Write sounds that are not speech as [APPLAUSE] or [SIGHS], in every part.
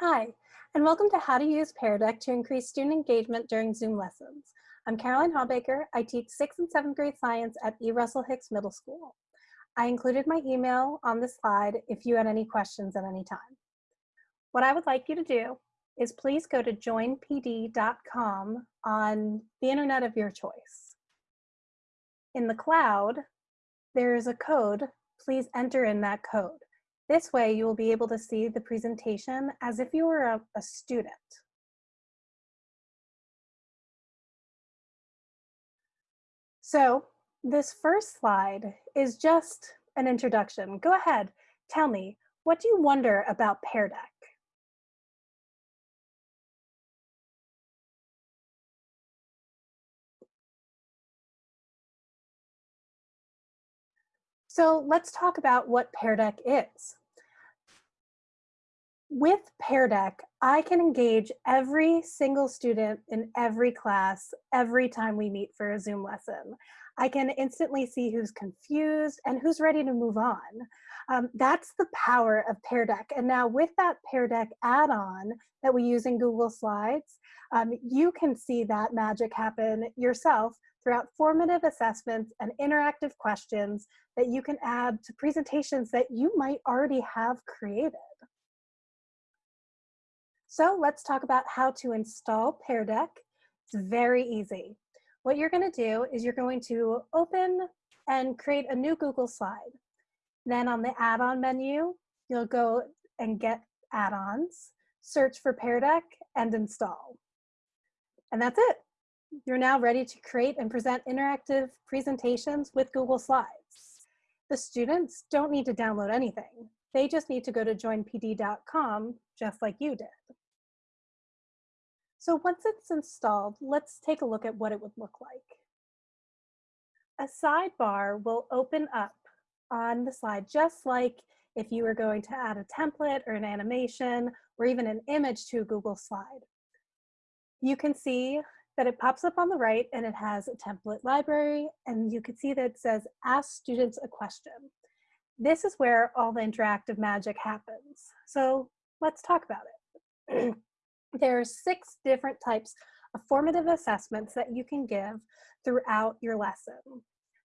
Hi, and welcome to How to Use Pear Deck to increase student engagement during Zoom lessons. I'm Caroline Hawbaker. I teach 6th and 7th grade science at E. Russell Hicks Middle School. I included my email on the slide if you had any questions at any time. What I would like you to do is please go to joinpd.com on the internet of your choice. In the cloud, there is a code. Please enter in that code. This way you will be able to see the presentation as if you were a, a student. So this first slide is just an introduction. Go ahead, tell me, what do you wonder about Pear Deck? So let's talk about what Pear Deck is. With Pear Deck, I can engage every single student in every class every time we meet for a Zoom lesson. I can instantly see who's confused and who's ready to move on. Um, that's the power of Pear Deck. And now with that Pear Deck add-on that we use in Google Slides, um, you can see that magic happen yourself throughout formative assessments and interactive questions that you can add to presentations that you might already have created. So let's talk about how to install Pear Deck. It's very easy. What you're gonna do is you're going to open and create a new Google slide. Then on the add-on menu, you'll go and get add-ons, search for Pear Deck and install. And that's it you're now ready to create and present interactive presentations with Google Slides. The students don't need to download anything. They just need to go to joinpd.com just like you did. So once it's installed, let's take a look at what it would look like. A sidebar will open up on the slide just like if you were going to add a template or an animation or even an image to a Google slide. You can see that it pops up on the right and it has a template library and you can see that it says ask students a question. This is where all the interactive magic happens. So let's talk about it. [CLEARS THROAT] there are six different types of formative assessments that you can give throughout your lesson.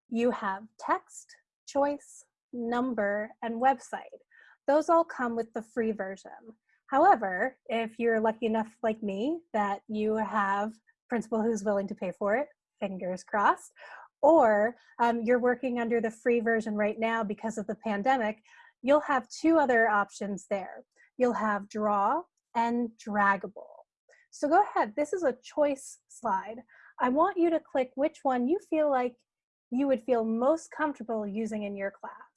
You have text, choice, number, and website. Those all come with the free version. However, if you're lucky enough like me that you have principal who's willing to pay for it, fingers crossed, or um, you're working under the free version right now because of the pandemic, you'll have two other options there. You'll have draw and draggable. So go ahead, this is a choice slide. I want you to click which one you feel like you would feel most comfortable using in your class.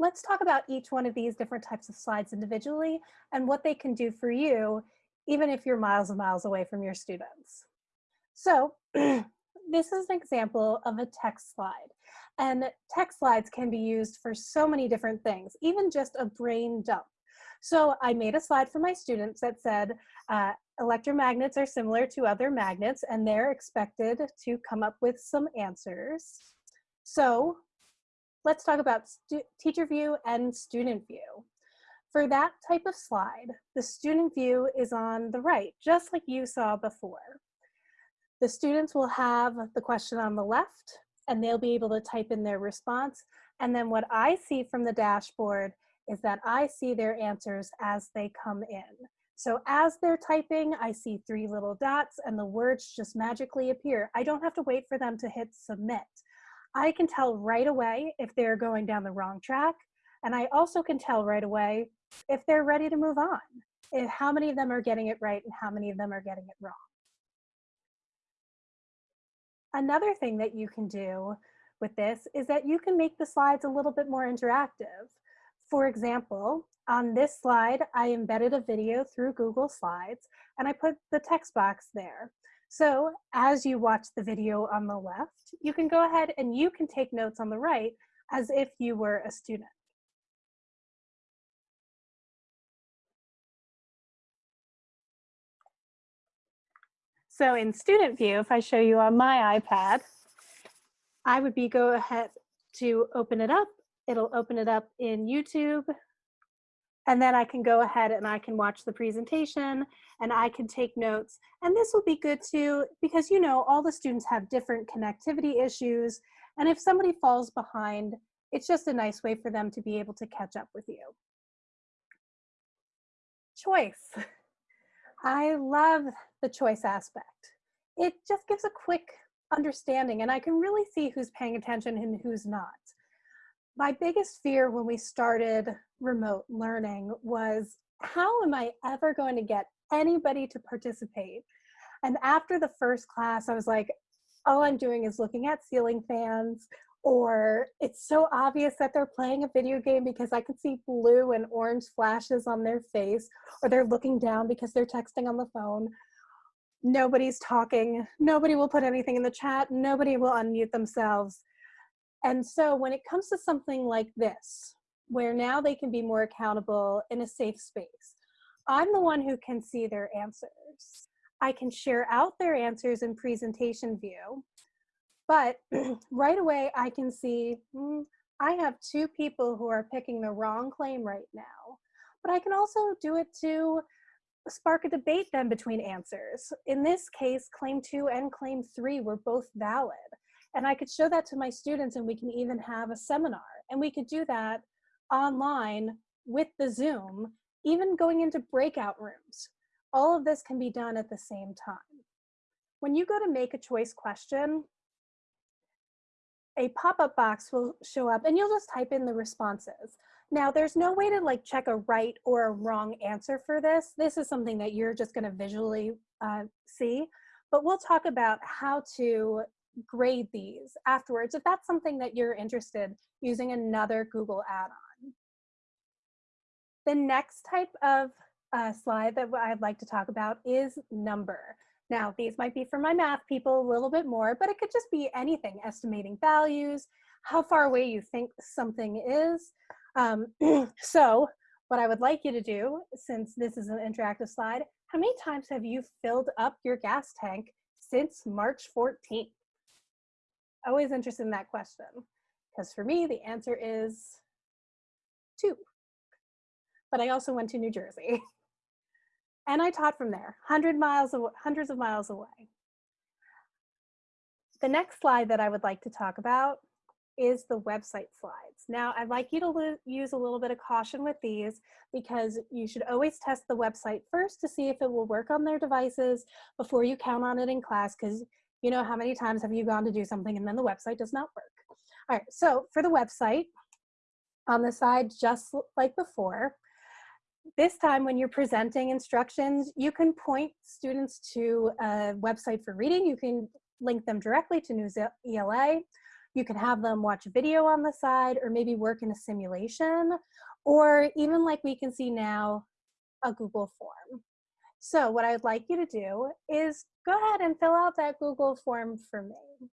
Let's talk about each one of these different types of slides individually and what they can do for you, even if you're miles and miles away from your students. So [CLEARS THROAT] this is an example of a text slide. And text slides can be used for so many different things, even just a brain dump. So I made a slide for my students that said, uh, electromagnets are similar to other magnets and they're expected to come up with some answers. So let's talk about teacher view and student view. For that type of slide, the student view is on the right, just like you saw before. The students will have the question on the left and they'll be able to type in their response. And then what I see from the dashboard is that I see their answers as they come in. So as they're typing, I see three little dots and the words just magically appear. I don't have to wait for them to hit submit. I can tell right away if they're going down the wrong track. And I also can tell right away if they're ready to move on, if how many of them are getting it right and how many of them are getting it wrong. Another thing that you can do with this is that you can make the slides a little bit more interactive. For example, on this slide, I embedded a video through Google Slides and I put the text box there. So as you watch the video on the left, you can go ahead and you can take notes on the right as if you were a student. So in student view, if I show you on my iPad, I would be go ahead to open it up, it'll open it up in YouTube. And then I can go ahead and I can watch the presentation and I can take notes. And this will be good too, because you know, all the students have different connectivity issues. And if somebody falls behind, it's just a nice way for them to be able to catch up with you. Choice. [LAUGHS] I love the choice aspect. It just gives a quick understanding and I can really see who's paying attention and who's not. My biggest fear when we started remote learning was how am I ever going to get anybody to participate? And after the first class, I was like, all I'm doing is looking at ceiling fans or it's so obvious that they're playing a video game because I can see blue and orange flashes on their face, or they're looking down because they're texting on the phone. Nobody's talking, nobody will put anything in the chat, nobody will unmute themselves. And so when it comes to something like this, where now they can be more accountable in a safe space, I'm the one who can see their answers. I can share out their answers in presentation view but [CLEARS THROAT] right away, I can see mm, I have two people who are picking the wrong claim right now. But I can also do it to spark a debate then between answers. In this case, claim two and claim three were both valid. And I could show that to my students and we can even have a seminar. And we could do that online with the Zoom, even going into breakout rooms. All of this can be done at the same time. When you go to make a choice question, a pop-up box will show up and you'll just type in the responses. Now there's no way to like check a right or a wrong answer for this. This is something that you're just gonna visually uh, see, but we'll talk about how to grade these afterwards if that's something that you're interested using another Google add-on. The next type of uh, slide that I'd like to talk about is number. Now, these might be for my math people a little bit more, but it could just be anything, estimating values, how far away you think something is. Um, [CLEARS THROAT] so what I would like you to do, since this is an interactive slide, how many times have you filled up your gas tank since March 14th? Always interested in that question. Because for me, the answer is two. But I also went to New Jersey. [LAUGHS] And I taught from there, 100 miles, hundreds of miles away. The next slide that I would like to talk about is the website slides. Now, I'd like you to use a little bit of caution with these because you should always test the website first to see if it will work on their devices before you count on it in class because you know how many times have you gone to do something and then the website does not work. All right, so for the website, on the side, just like before, this time when you're presenting instructions, you can point students to a website for reading. You can link them directly to Newsela. You can have them watch a video on the side or maybe work in a simulation or even like we can see now, a Google form. So what I'd like you to do is go ahead and fill out that Google form for me.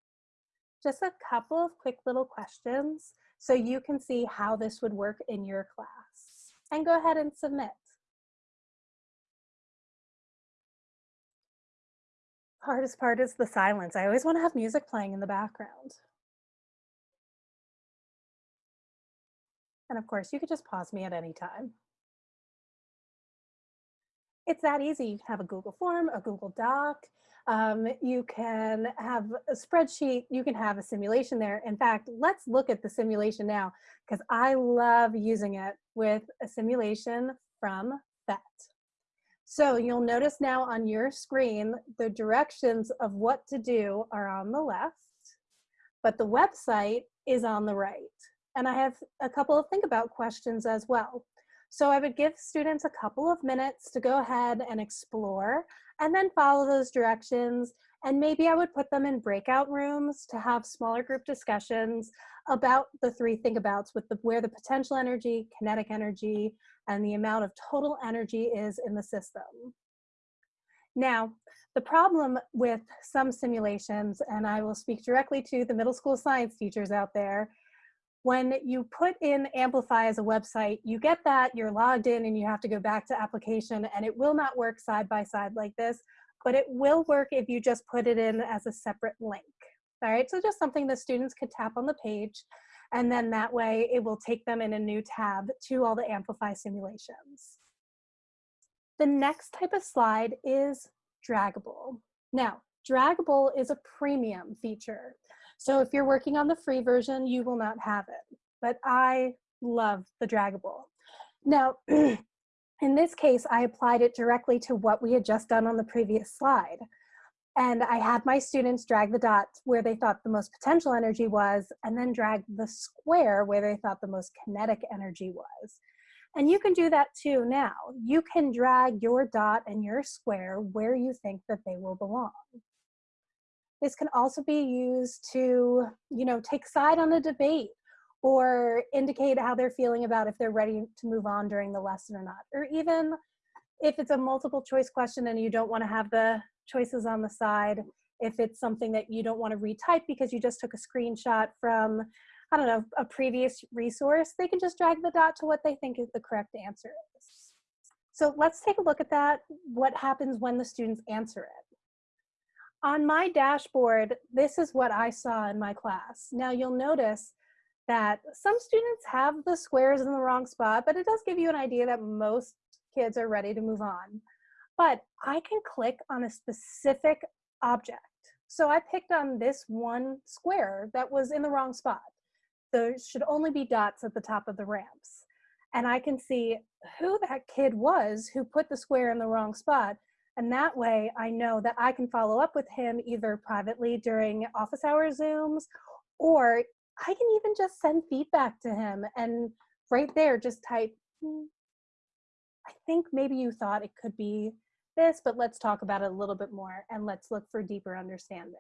Just a couple of quick little questions so you can see how this would work in your class and go ahead and submit. Hardest part is the silence. I always want to have music playing in the background. And of course, you could just pause me at any time. It's that easy. You can have a Google form, a Google Doc, um, you can have a spreadsheet, you can have a simulation there. In fact, let's look at the simulation now because I love using it with a simulation from PhET. So you'll notice now on your screen, the directions of what to do are on the left, but the website is on the right. And I have a couple of think about questions as well. So I would give students a couple of minutes to go ahead and explore and then follow those directions. And maybe I would put them in breakout rooms to have smaller group discussions about the three think abouts with the, where the potential energy, kinetic energy, and the amount of total energy is in the system. Now, the problem with some simulations, and I will speak directly to the middle school science teachers out there, when you put in Amplify as a website, you get that, you're logged in and you have to go back to application and it will not work side by side like this, but it will work if you just put it in as a separate link. All right, so just something the students could tap on the page And then that way it will take them in a new tab to all the Amplify simulations. The next type of slide is draggable. Now, draggable is a premium feature. So if you're working on the free version, you will not have it. But I love the draggable. Now, [CLEARS THROAT] in this case, I applied it directly to what we had just done on the previous slide. And I had my students drag the dot where they thought the most potential energy was, and then drag the square where they thought the most kinetic energy was. And you can do that too now. You can drag your dot and your square where you think that they will belong. This can also be used to, you know, take side on a debate or indicate how they're feeling about if they're ready to move on during the lesson or not. Or even if it's a multiple choice question and you don't want to have the choices on the side, if it's something that you don't want to retype because you just took a screenshot from, I don't know, a previous resource, they can just drag the dot to what they think is the correct answer is. So let's take a look at that, what happens when the students answer it. On my dashboard, this is what I saw in my class. Now you'll notice that some students have the squares in the wrong spot, but it does give you an idea that most kids are ready to move on. But I can click on a specific object. So I picked on this one square that was in the wrong spot. There should only be dots at the top of the ramps. And I can see who that kid was who put the square in the wrong spot. And that way I know that I can follow up with him either privately during office hour Zooms or I can even just send feedback to him and right there just type, hmm, I think maybe you thought it could be this, but let's talk about it a little bit more and let's look for deeper understanding.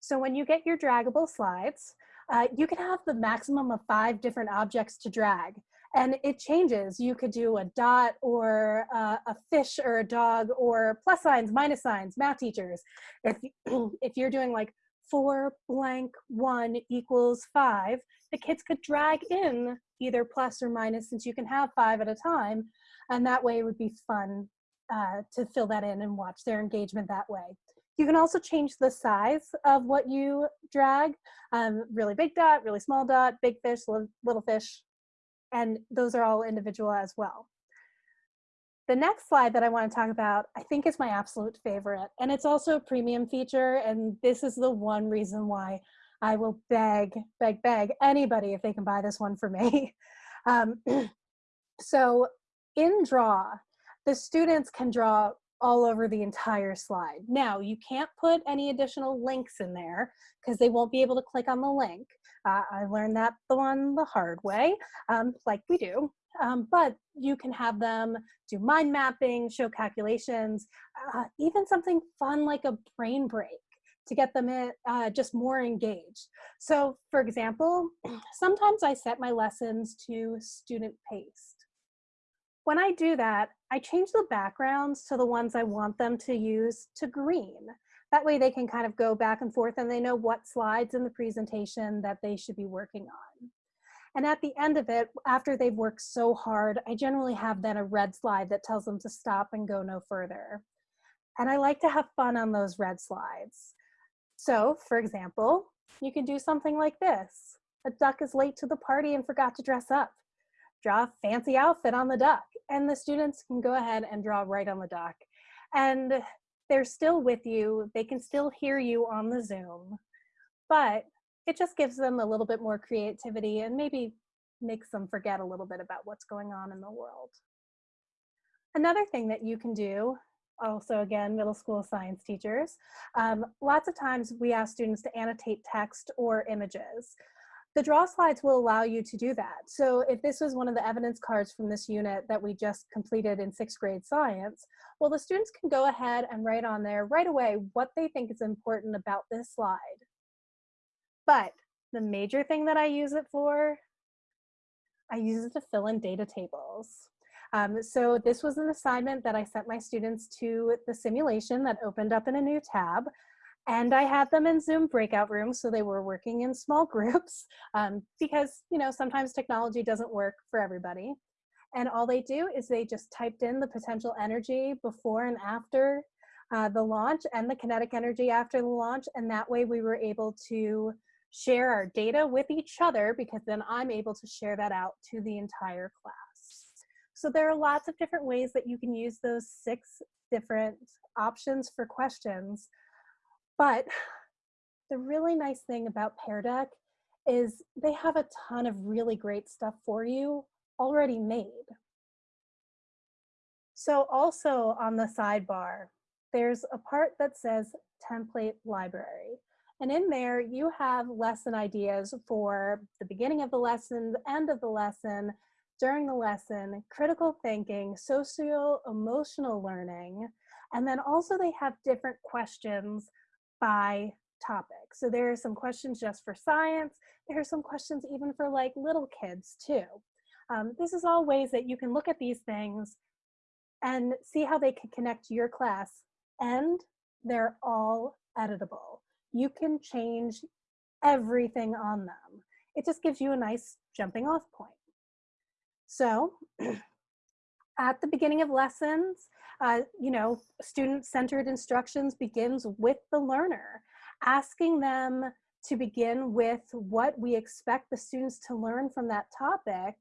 So when you get your draggable slides, uh, you can have the maximum of five different objects to drag and it changes. You could do a dot or a fish or a dog or plus signs, minus signs, math teachers. If, [CLEARS THROAT] if you're doing like four blank one equals five, the kids could drag in either plus or minus since you can have five at a time. And that way it would be fun uh, to fill that in and watch their engagement that way. You can also change the size of what you drag. Um, really big dot, really small dot, big fish, little fish, and those are all individual as well. The next slide that I want to talk about, I think is my absolute favorite, and it's also a premium feature, and this is the one reason why I will beg, beg, beg anybody if they can buy this one for me. [LAUGHS] Um, [CLEARS THROAT] so in Draw, the students can draw all over the entire slide. Now, you can't put any additional links in there because they won't be able to click on the link. Uh, I learned that the one the hard way, um, like we do. Um, but you can have them do mind mapping, show calculations, uh, even something fun like a brain break to get them in, uh, just more engaged. So for example, [CLEARS THROAT] sometimes I set my lessons to student paced. When I do that, I change the backgrounds to the ones I want them to use to green. That way they can kind of go back and forth and they know what slides in the presentation that they should be working on. And at the end of it, after they've worked so hard, I generally have then a red slide that tells them to stop and go no further. And I like to have fun on those red slides. So for example, you can do something like this. A duck is late to the party and forgot to dress up. Draw a fancy outfit on the duck and the students can go ahead and draw right on the duck. And they're still with you. They can still hear you on the Zoom, but it just gives them a little bit more creativity and maybe makes them forget a little bit about what's going on in the world. Another thing that you can do, also again, middle school science teachers, um, lots of times we ask students to annotate text or images. The draw slides will allow you to do that. So if this was one of the evidence cards from this unit that we just completed in sixth grade science, well, the students can go ahead and write on there right away what they think is important about this slide. But the major thing that I use it for, I use it to fill in data tables. Um, so this was an assignment that I sent my students to the simulation that opened up in a new tab. And I had them in Zoom breakout rooms, so they were working in small [LAUGHS] groups um, because, you know, sometimes technology doesn't work for everybody. And all they do is they just typed in the potential energy before and after uh, the launch and the kinetic energy after the launch. And that way we were able to share our data with each other because then I'm able to share that out to the entire class. So there are lots of different ways that you can use those six different options for questions. But the really nice thing about Pear Deck is they have a ton of really great stuff for you already made. So also on the sidebar, there's a part that says template library. And in there, you have lesson ideas for the beginning of the lesson, the end of the lesson, during the lesson, critical thinking, socio-emotional learning, and then also they have different questions by topic. So there are some questions just for science. There are some questions even for like little kids too. Um, this is all ways that you can look at these things and see how they can connect to your class and they're all editable. You can change everything on them. It just gives you a nice jumping off point. So [CLEARS THROAT] at the beginning of lessons, uh, you know, student-centered instructions begins with the learner, asking them to begin with what we expect the students to learn from that topic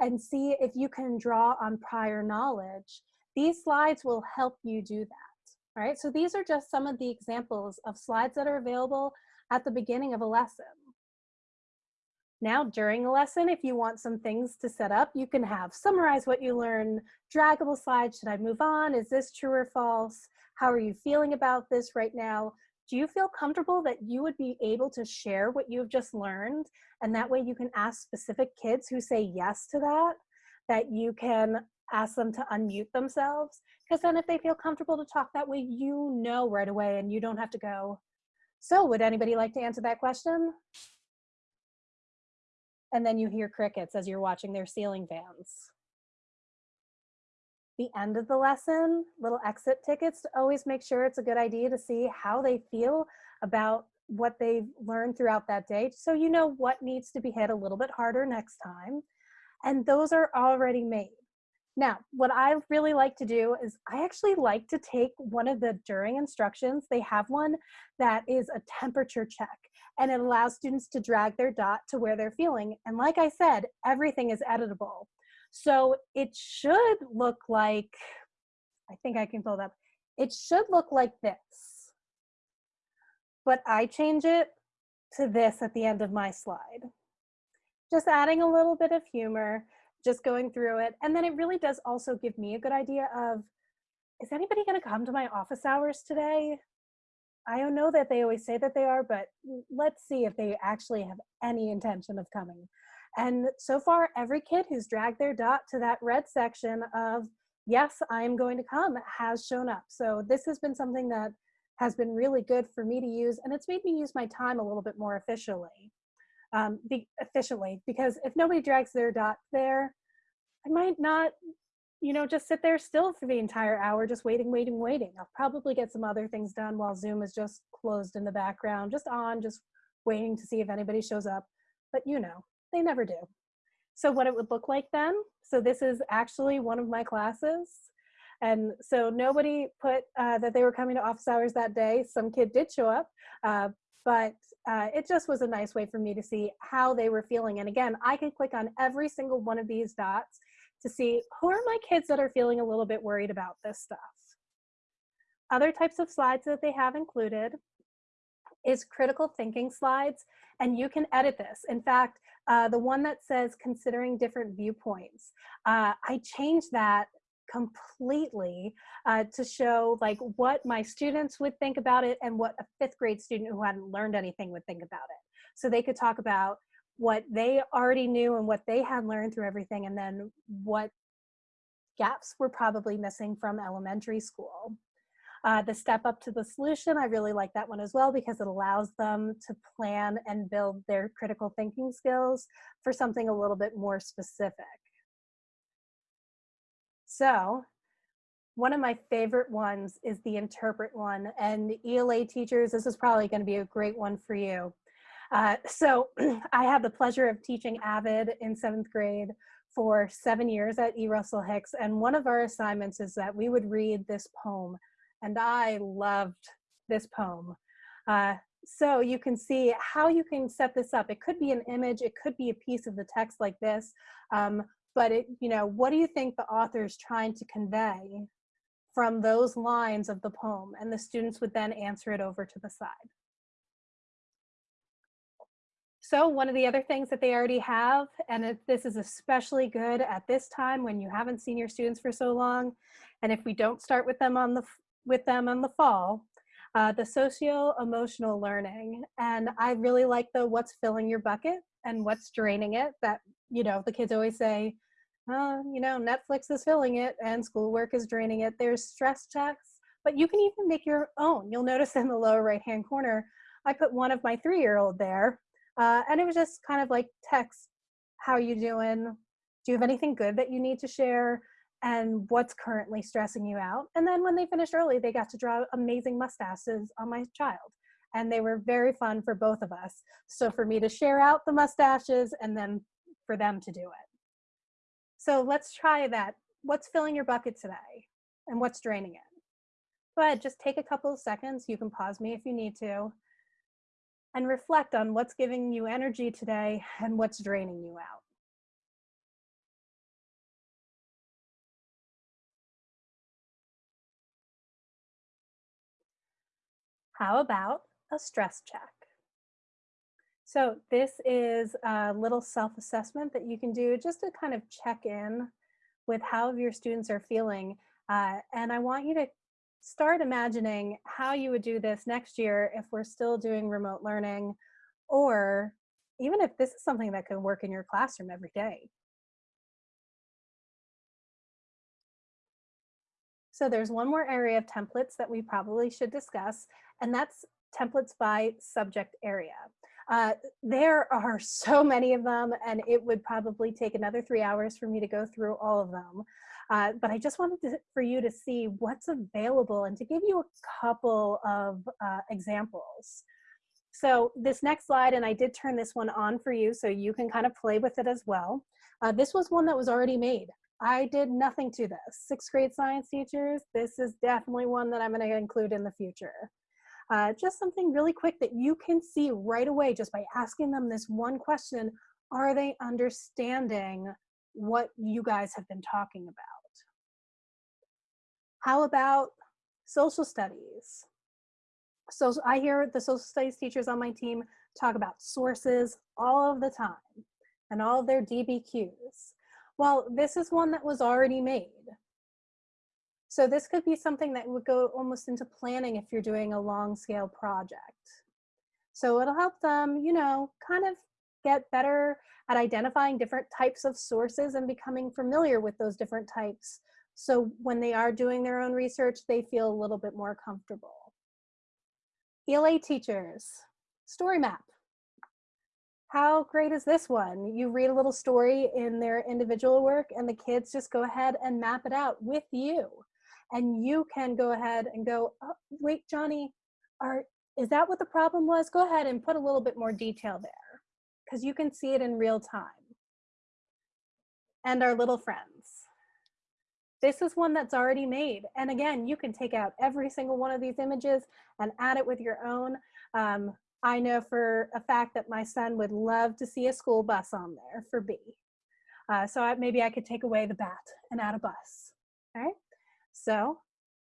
and see if you can draw on prior knowledge. These slides will help you do that. Right, so these are just some of the examples of slides that are available at the beginning of a lesson. Now, during a lesson, if you want some things to set up, you can have summarize what you learned, draggable slides, should I move on? Is this true or false? How are you feeling about this right now? Do you feel comfortable that you would be able to share what you've just learned? And that way you can ask specific kids who say yes to that, that you can ask them to unmute themselves. Because then if they feel comfortable to talk that way, you know right away and you don't have to go, so would anybody like to answer that question? And then you hear crickets as you're watching their ceiling fans. The end of the lesson, little exit tickets to always make sure it's a good idea to see how they feel about what they've learned throughout that day so you know what needs to be hit a little bit harder next time. And those are already made. Now, what I really like to do is I actually like to take one of the during instructions. They have one that is a temperature check and it allows students to drag their dot to where they're feeling. And like I said, everything is editable. So it should look like, I think I can pull it up. It should look like this, but I change it to this at the end of my slide. Just adding a little bit of humor, just going through it. And then it really does also give me a good idea of, is anybody gonna come to my office hours today? I don't know that they always say that they are, but let's see if they actually have any intention of coming. And so far, every kid who's dragged their dot to that red section of, yes, I'm going to come, has shown up. So this has been something that has been really good for me to use, and it's made me use my time a little bit more efficiently. Um, be, efficiently, because if nobody drags their dot there, I might not you know, just sit there still for the entire hour, just waiting, waiting, waiting. I'll probably get some other things done while Zoom is just closed in the background, just on, just waiting to see if anybody shows up. But you know, they never do. So what it would look like then, so this is actually one of my classes. And so nobody put uh, that they were coming to office hours that day. Some kid did show up, uh, but uh, it just was a nice way for me to see how they were feeling. And again, I can click on every single one of these dots to see who are my kids that are feeling a little bit worried about this stuff. Other types of slides that they have included is critical thinking slides, and you can edit this. In fact, uh, the one that says considering different viewpoints, uh, I changed that completely uh, to show like what my students would think about it and what a fifth grade student who hadn't learned anything would think about it. So they could talk about what they already knew and what they had learned through everything and then what gaps were probably missing from elementary school. Uh, the step up to the solution, I really like that one as well because it allows them to plan and build their critical thinking skills for something a little bit more specific. So one of my favorite ones is the interpret one and ELA teachers, this is probably gonna be a great one for you. Uh, so [CLEARS THROAT] I had the pleasure of teaching AVID in seventh grade for seven years at E. Russell Hicks. And one of our assignments is that we would read this poem. And I loved this poem. Uh, so you can see how you can set this up. It could be an image, it could be a piece of the text like this, um, but it, you know, what do you think the author is trying to convey from those lines of the poem? And the students would then answer it over to the side. So one of the other things that they already have, and this is especially good at this time when you haven't seen your students for so long, and if we don't start with them on the with them in the fall, uh, the socio-emotional learning. And I really like the what's filling your bucket and what's draining it that, you know, the kids always say, oh, you know, Netflix is filling it and schoolwork is draining it. There's stress checks, but you can even make your own. You'll notice in the lower right-hand corner, I put one of my three-year-old there uh, and it was just kind of like text, how are you doing? Do you have anything good that you need to share? and what's currently stressing you out. And then when they finished early, they got to draw amazing mustaches on my child. And they were very fun for both of us. So for me to share out the mustaches and then for them to do it. So let's try that. What's filling your bucket today? And what's draining it? Ahead, just take a couple of seconds. You can pause me if you need to. And reflect on what's giving you energy today and what's draining you out. How about a stress check? So this is a little self-assessment that you can do just to kind of check in with how your students are feeling. Uh, and I want you to start imagining how you would do this next year if we're still doing remote learning or even if this is something that can work in your classroom every day. So there's one more area of templates that we probably should discuss, and that's templates by subject area. Uh, there are so many of them, and it would probably take another three hours for me to go through all of them. Uh, but I just wanted to, for you to see what's available and to give you a couple of uh, examples. So this next slide, and I did turn this one on for you so you can kind of play with it as well. Uh, this was one that was already made. I did nothing to this. Sixth grade science teachers, this is definitely one that I'm gonna include in the future. Uh, just something really quick that you can see right away just by asking them this one question, are they understanding what you guys have been talking about? How about social studies? So I hear the social studies teachers on my team talk about sources all of the time and all of their DBQs. Well, this is one that was already made. So this could be something that would go almost into planning if you're doing a long scale project. So it'll help them, you know, kind of get better at identifying different types of sources and becoming familiar with those different types. So when they are doing their own research, they feel a little bit more comfortable. ELA teachers, story map how great is this one? You read a little story in their individual work and the kids just go ahead and map it out with you. And you can go ahead and go, oh, wait, Johnny, are, is that what the problem was? Go ahead and put a little bit more detail there because you can see it in real time. And our little friends. This is one that's already made. And again, you can take out every single one of these images and add it with your own. Um, I know for a fact that my son would love to see a school bus on there for B. Uh, so I, maybe I could take away the bat and add a bus. All right. So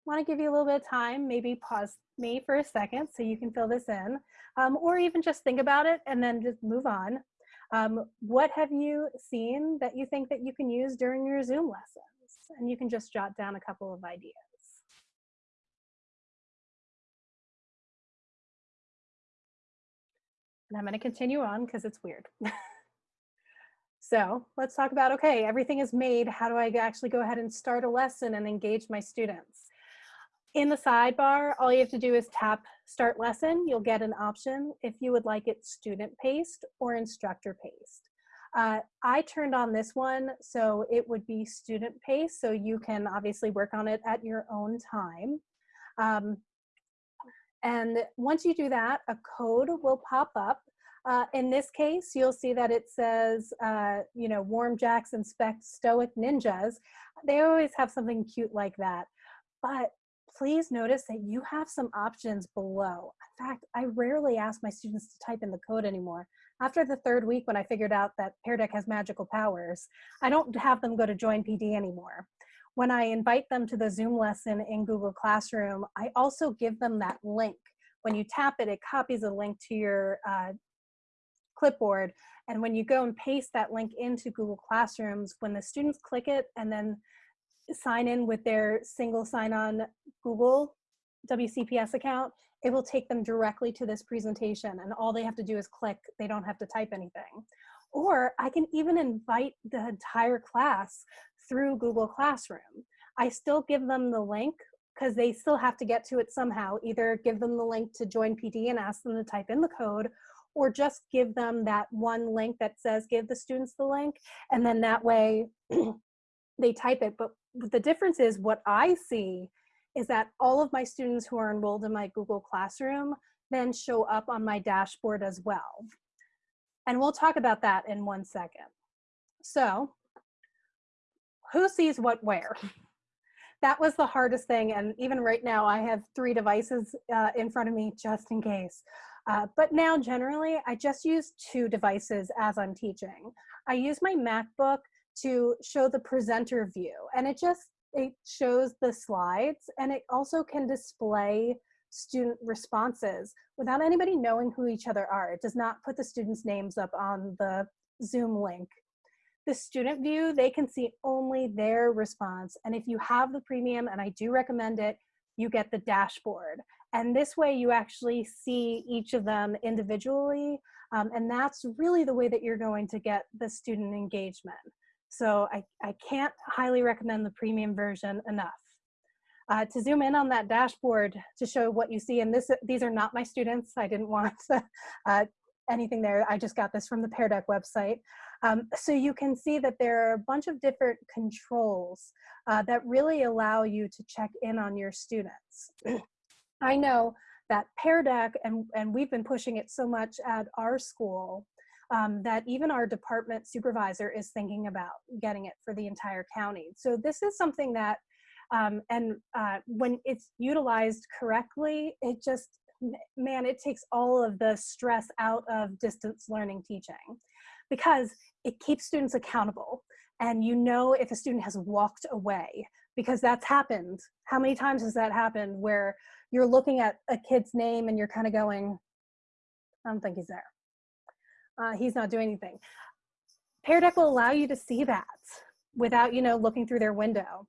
want to give you a little bit of time, maybe pause me for a second so you can fill this in, um, or even just think about it and then just move on. Um, what have you seen that you think that you can use during your Zoom lessons? And you can just jot down a couple of ideas. And I'm going to continue on because it's weird. [LAUGHS] so let's talk about, okay, everything is made. How do I actually go ahead and start a lesson and engage my students? In the sidebar, all you have to do is tap start lesson. You'll get an option if you would like it student paced or instructor paced. Uh, I turned on this one so it would be student paced so you can obviously work on it at your own time. Um, and once you do that, a code will pop up. Uh, in this case, you'll see that it says, uh, you know, warm jacks inspect stoic ninjas. They always have something cute like that. But please notice that you have some options below. In fact, I rarely ask my students to type in the code anymore. After the third week when I figured out that Pear Deck has magical powers, I don't have them go to Join PD anymore. When I invite them to the Zoom lesson in Google Classroom, I also give them that link. When you tap it, it copies a link to your uh, clipboard. And when you go and paste that link into Google Classrooms, when the students click it and then sign in with their single sign-on Google WCPS account, it will take them directly to this presentation and all they have to do is click, they don't have to type anything. Or I can even invite the entire class through Google Classroom. I still give them the link because they still have to get to it somehow. Either give them the link to join PD and ask them to type in the code, or just give them that one link that says give the students the link, and then that way [CLEARS THROAT] they type it. But the difference is what I see is that all of my students who are enrolled in my Google Classroom then show up on my dashboard as well. And we'll talk about that in one second. So who sees what where? [LAUGHS] That was the hardest thing. And even right now, I have three devices uh, in front of me just in case. Uh, but now generally, I just use two devices as I'm teaching. I use my MacBook to show the presenter view and it just it shows the slides and it also can display student responses without anybody knowing who each other are. It does not put the students' names up on the Zoom link. The student view, they can see only their response. And if you have the premium, and I do recommend it, you get the dashboard. And this way you actually see each of them individually. Um, and that's really the way that you're going to get the student engagement. So I, I can't highly recommend the premium version enough. Uh, to zoom in on that dashboard to show what you see, and this these are not my students, I didn't want [LAUGHS] uh, anything there, I just got this from the Pear Deck website. Um, so you can see that there are a bunch of different controls uh, that really allow you to check in on your students. [CLEARS THROAT] I know that Pear Deck, and, and we've been pushing it so much at our school, um, that even our department supervisor is thinking about getting it for the entire county. So this is something that, um, and uh, when it's utilized correctly, it just, man, it takes all of the stress out of distance learning teaching because it keeps students accountable. And you know if a student has walked away because that's happened. How many times has that happened where you're looking at a kid's name and you're kind of going, I don't think he's there uh, he's not doing anything. Pear Deck will allow you to see that without, you know, looking through their window.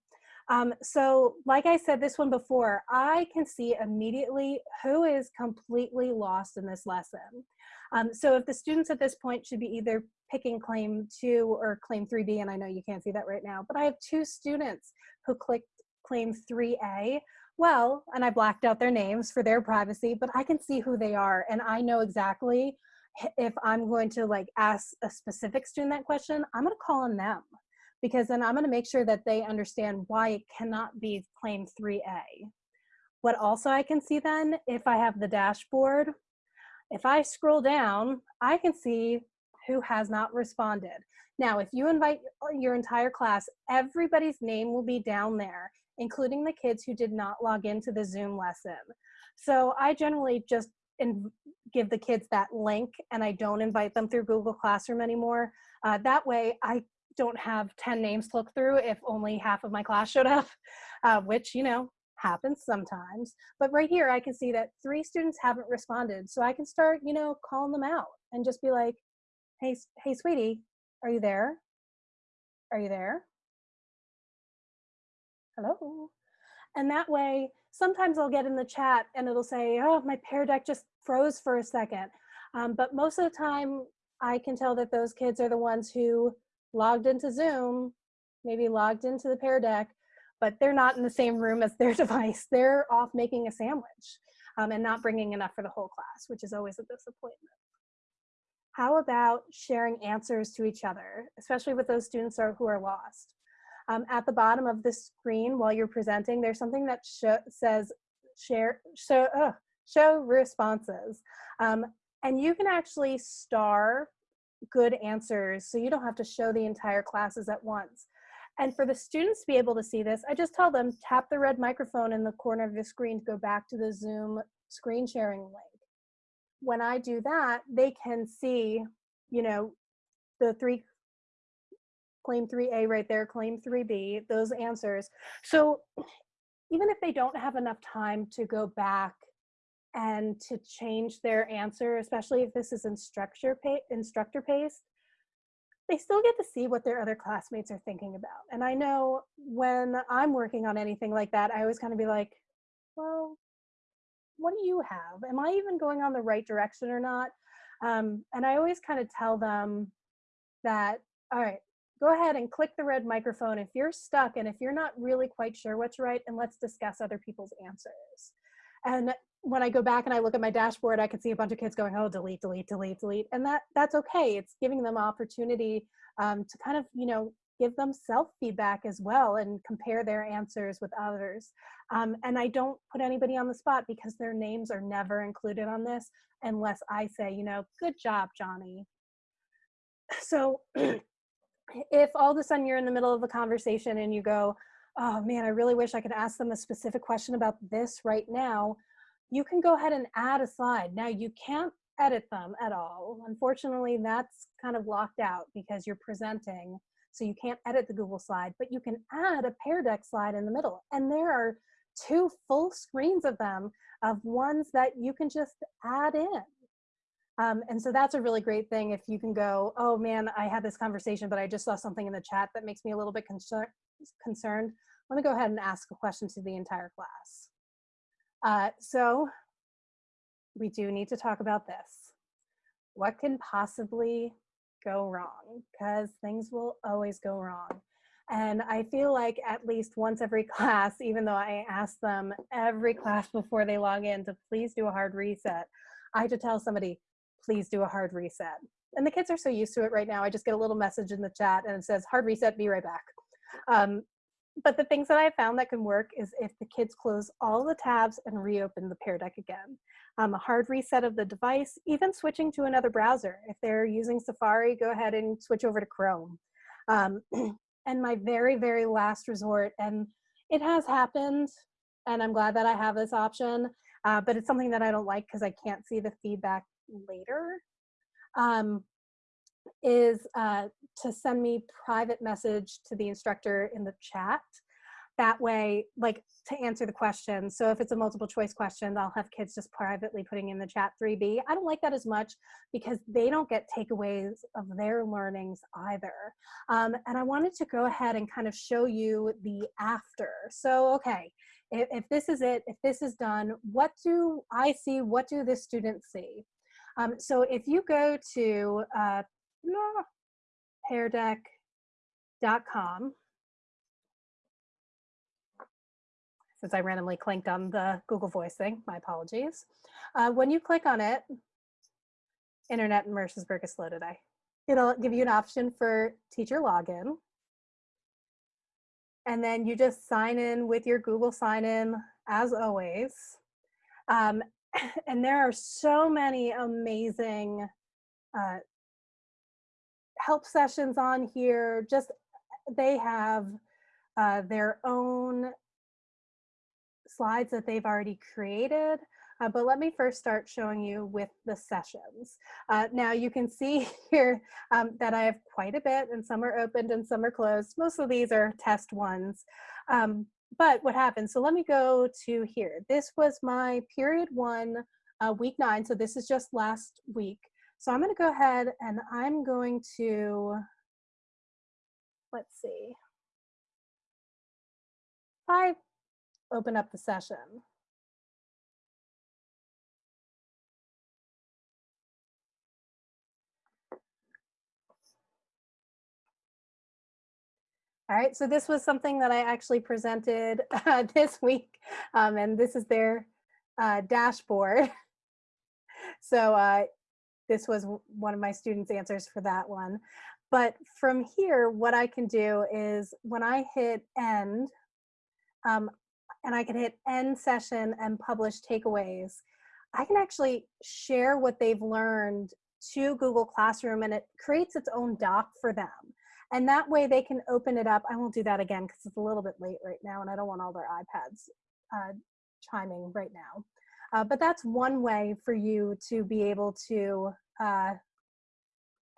Um, so like I said this one before, I can see immediately who is completely lost in this lesson. Um, so if the students at this point should be either picking claim two or claim 3B, and I know you can't see that right now, but I have two students who clicked claim 3A, well, and I blacked out their names for their privacy, but I can see who they are and I know exactly if I'm going to like ask a specific student that question, I'm going to call on them because then I'm going to make sure that they understand why it cannot be claim 3A. What also I can see then, if I have the dashboard, if I scroll down, I can see who has not responded. Now, if you invite your entire class, everybody's name will be down there, including the kids who did not log into the Zoom lesson. So I generally just give the kids that link and I don't invite them through Google Classroom anymore. Uh, that way I don't have 10 names to look through if only half of my class showed up, [LAUGHS] uh, which, you know, happens sometimes. But right here, I can see that three students haven't responded. So I can start, you know, calling them out and just be like, hey, hey, sweetie, are you there? Are you there? Hello? And that way, sometimes I'll get in the chat and it'll say, oh, my Pear Deck just froze for a second. Um, but most of the time, I can tell that those kids are the ones who logged into Zoom, maybe logged into the Pear Deck, but they're not in the same room as their [LAUGHS] device. They're off making a sandwich um, and not bringing enough for the whole class, which is always a disappointment. How about sharing answers to each other, especially with those students who are lost? Um, at the bottom of the screen while you're presenting, there's something that says share, show, uh, show responses. Um, and you can actually star good answers so you don't have to show the entire classes at once. And for the students to be able to see this, I just tell them tap the red microphone in the corner of the screen to go back to the Zoom screen sharing link. When I do that, they can see, you know, the three claim 3A right there, claim 3B, those answers. So even if they don't have enough time to go back and to change their answer, especially if this is instructor, instructor paced, they still get to see what their other classmates are thinking about. And I know when I'm working on anything like that, I always kind of be like, well, what do you have? Am I even going on the right direction or not? Um, and I always kind of tell them that, all right, go ahead and click the red microphone if you're stuck and if you're not really quite sure what's right, and let's discuss other people's answers. And when I go back and I look at my dashboard, I can see a bunch of kids going, oh, delete, delete, delete, delete. And that that's okay. It's giving them opportunity um, to kind of, you know, give them self-feedback as well and compare their answers with others. Um, and I don't put anybody on the spot because their names are never included on this unless I say, you know, good job, Johnny. [SIGHS] So [CLEARS THROAT] if all of a sudden you're in the middle of a conversation and you go, oh man, I really wish I could ask them a specific question about this right now, you can go ahead and add a slide. Now you can't edit them at all. Unfortunately, that's kind of locked out because you're presenting. So you can't edit the Google slide, but you can add a Pear Deck slide in the middle. And there are two full screens of them of ones that you can just add in. Um, and so that's a really great thing if you can go, oh man, I had this conversation, but I just saw something in the chat that makes me a little bit concern concerned. Let me go ahead and ask a question to the entire class. Uh, so we do need to talk about this. What can possibly go wrong? Because things will always go wrong. And I feel like at least once every [LAUGHS] class, even though I ask them every class before they log in to please do a hard reset, I have to tell somebody, please do a hard reset. And the kids are so used to it right now. I just get a little message in the chat and it says, hard reset, be right back. Um, but the things that I found that can work is if the kids close all the tabs and reopen the Pear Deck again. Um, a hard reset of the device, even switching to another browser. If they're using Safari, go ahead and switch over to Chrome. Um, [CLEARS THROAT] and my very, very last resort, and it has happened, and I'm glad that I have this option, uh, but it's something that I don't like because I can't see the feedback later, um, is uh, to send me private message to the instructor in the chat. That way, like to answer the question. So if it's a multiple choice question, I'll have kids just privately putting in the chat 3B. I don't like that as much because they don't get takeaways of their learnings either. Um, and I wanted to go ahead and kind of show you the after. So, okay, if, if this is it, if this is done, what do I see? What do the students see? Um, so if you go to uh, peardeck.com, since I randomly clicked on the Google Voice thing, my apologies. Uh, when you click on it, Internet in Mercersburg is slow today. It'll give you an option for teacher login. And then you just sign in with your Google sign in as always. Um, [LAUGHS] and there are so many amazing uh, help sessions on here. Just they have uh, their own slides that they've already created. Uh, but let me first start showing you with the sessions. Uh, now you can see [LAUGHS] here um, that I have quite a bit and some are opened and some are closed. Most of these are test ones. Um, but what happened? So let me go to here. This was my period one, uh, week nine. So this is just last week. So I'm going to go ahead and I'm going to, let's see, I open up the session. All right, so this was something that I actually presented [LAUGHS] uh, this week, um, and this is their uh, dashboard. [LAUGHS] so uh, this was one of my students' answers for that one. But from here, what I can do is when I hit end, um, and I can hit end session and publish takeaways, I can actually share what they've learned to Google Classroom and it creates its own doc for them. And that way they can open it up. I won't do that again because it's a little bit late right now and I don't want all their iPads uh, chiming right now. Uh, but that's one way for you to be able to uh,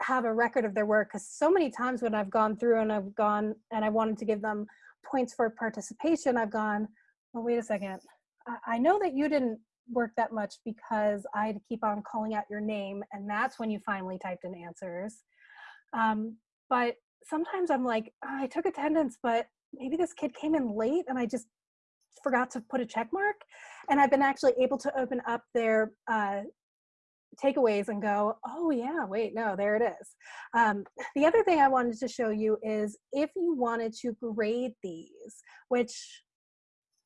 have a record of their work because so many times when I've gone through and I've gone and I wanted to give them points for participation, I've gone, well, wait a second. I, I know that you didn't work that much because I had to keep on calling out your name and that's when you finally typed in answers. Um, but sometimes I'm like, oh, I took attendance, but maybe this kid came in late and I just forgot to put a check mark. And I've been actually able to open up their uh, takeaways and go, oh yeah, wait, no, there it is. Um, the other thing I wanted to show you is if you wanted to grade these, which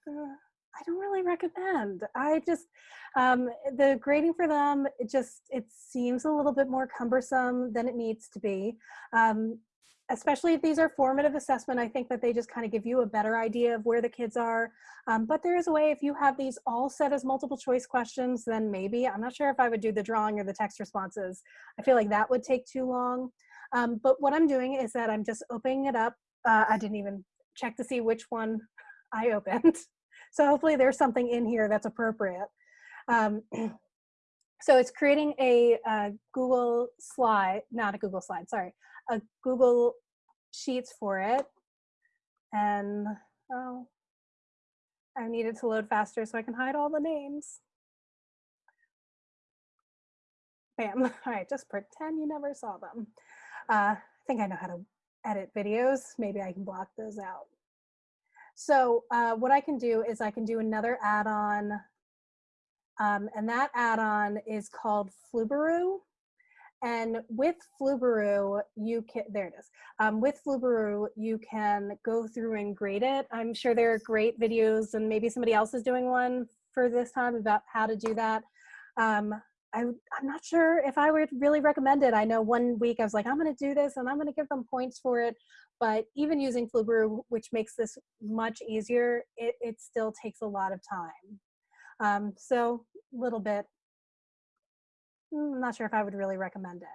uh, I don't really recommend. I just, um, the grading for them, it just, it seems a little bit more cumbersome than it needs to be. Um, especially if these are formative assessment, I think that they just kind of give you a better idea of where the kids are. Um, but there is a way, if you have these all set as multiple choice questions, then maybe, I'm not sure if I would do the drawing or the text responses. I feel like that would take too long. Um, but what I'm doing is that I'm just opening it up. Uh, I didn't even check to see which one [LAUGHS] I opened. So hopefully there's something in here that's appropriate. Um, [CLEARS THROAT] so it's creating a, a Google slide, not a Google slide, sorry, a Google Sheets for it. And oh, I needed to load faster so I can hide all the names. Bam, [LAUGHS] all right, just pretend you never saw them. Uh, I think I know how to edit videos. Maybe I can block those out. So uh, what I can do is I can do another add-on um, and that add-on is called Flubaroo. And with Flubaroo, you can, there it is. Um, with Flubaroo, you can go through and grade it. I'm sure there are great videos and maybe somebody else is doing one for this time about how to do that. Um, I, am not sure if I would really recommend it. I know one week I was like, I'm going to do this and I'm going to give them points for it. But even using Flubaroo, which makes this much easier, it, it still takes a lot of time. Um, so a little bit, I'm not sure if I would really recommend it.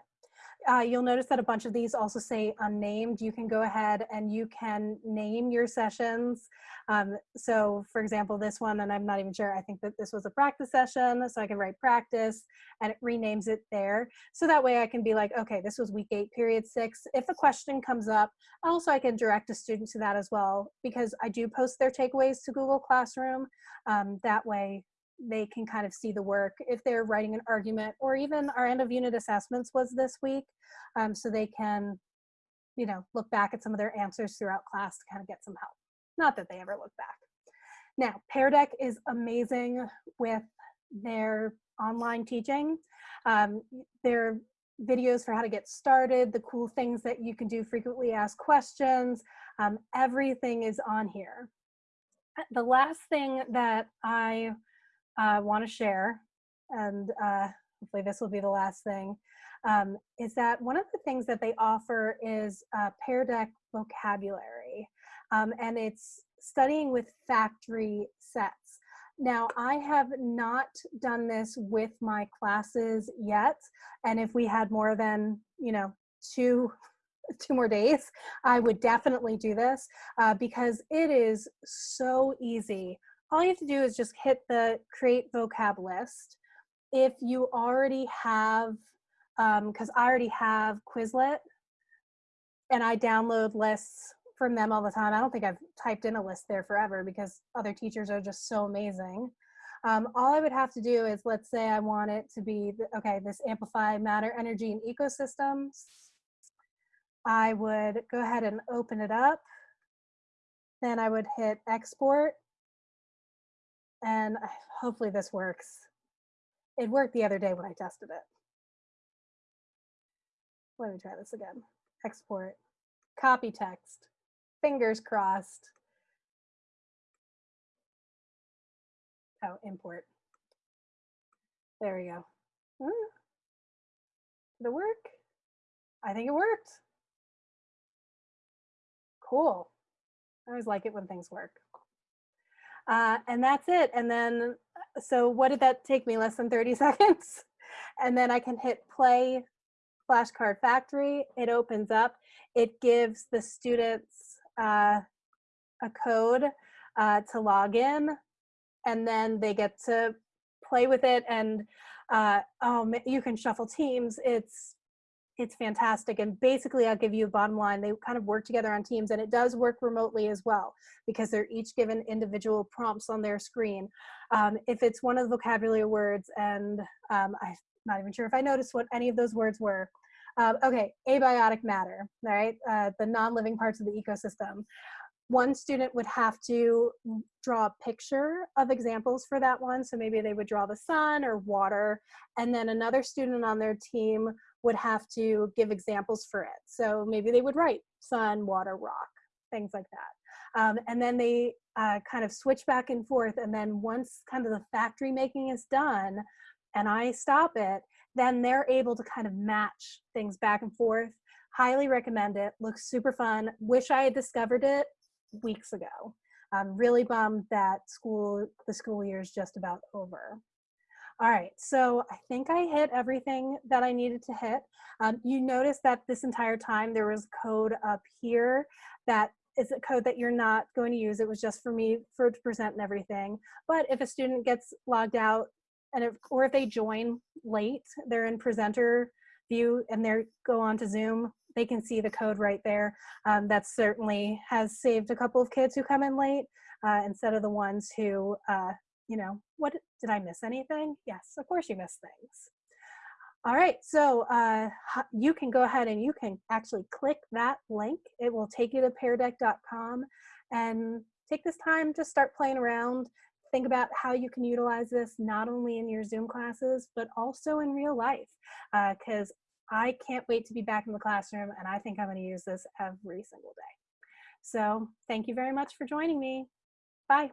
Uh, you'll notice that a bunch of these also say unnamed. You can go ahead and you can name your sessions. Um, so for example, this one, and I'm not even sure, I think that this was a practice session, so I can write practice and it renames it there. So that way I can be like, okay, this was week eight, period six. If a question comes up, also I can direct a student to that as well because I do post their takeaways to Google Classroom. Um, that way they can kind of see the work if they're writing an argument or even our end of unit assessments was this week um, so they can you know look back at some of their answers throughout class to kind of get some help. Not that they ever look back. Now pear deck is amazing with their online teaching. Um, their videos for how to get started the cool things that you can do frequently asked questions um, everything is on here. The last thing that I uh, want to share, and uh, hopefully this will be the last thing, um, is that one of the things that they offer is uh, Pear Deck vocabulary, um, and it's studying with factory sets. Now, I have not done this with my classes yet, and if we had more than, you know, two [LAUGHS] two more days, I would definitely do this uh, because it is so easy all you have to do is just hit the create vocab list. If you already have, because um, I already have Quizlet and I download lists from them all the time. I don't think I've typed in a list there forever because other teachers are just so amazing. Um, all I would have to do is, let's say I want it to be, okay, this amplify matter, energy, and ecosystems. I would go ahead and open it up. Then I would hit export and hopefully this works. It worked the other day when I tested it. Let me try this again. Export, copy text, fingers crossed. Oh, import. There we go. Hmm. Did it work? I think it worked. Cool. I always like it when things work. Uh, and that's it. And then, so what did that take me? Less than 30 [LAUGHS] seconds? And then I can hit play flashcard factory, it opens up, it gives the students uh, a code uh, to log in, and then they get to play with it and uh, oh, you can shuffle teams. It's it's fantastic. And basically, I'll give you a bottom line. They kind of work together on teams, and it does work remotely as well because they're each given individual prompts on their screen. Um, if it's one of the vocabulary words, and um, I'm not even sure if I noticed what any of those words were. Um, okay, abiotic matter, right? Uh, the non-living parts of the ecosystem one student would have to draw a picture of examples for that one. So maybe they would draw the sun or water, and then another student on their team would have to give examples for it. So maybe they would write sun, water, rock, things like that. Um, and then they uh, kind of switch back and forth. And then once kind of the factory making is done and I stop it, then they're able to kind of match things back and forth. Highly recommend it. Looks super fun. Wish I had discovered it weeks ago. I'm really bummed that school, the school year is just about over. All right, so I think I hit everything that I needed to hit. Um, you notice that this entire time there was code up here that is a code that you're not going to use. It was just for me for to present and everything. But if a student gets logged out and if, or if they join late, they're in presenter view and they go on to Zoom, they can see the code right there. Um, that certainly has saved a couple of kids who come in late uh, instead of the ones who, uh, you know, what, did I miss anything? Yes, of course you miss things. All right, so uh, you can go ahead and you can actually click that link. It will take you to peardeck.com and take this time to start playing around. Think about how you can utilize this not only in your Zoom classes, but also in real life. Because uh, I can't wait to be back in the classroom and I think I'm gonna use this every single day. So thank you very much for joining me. Bye.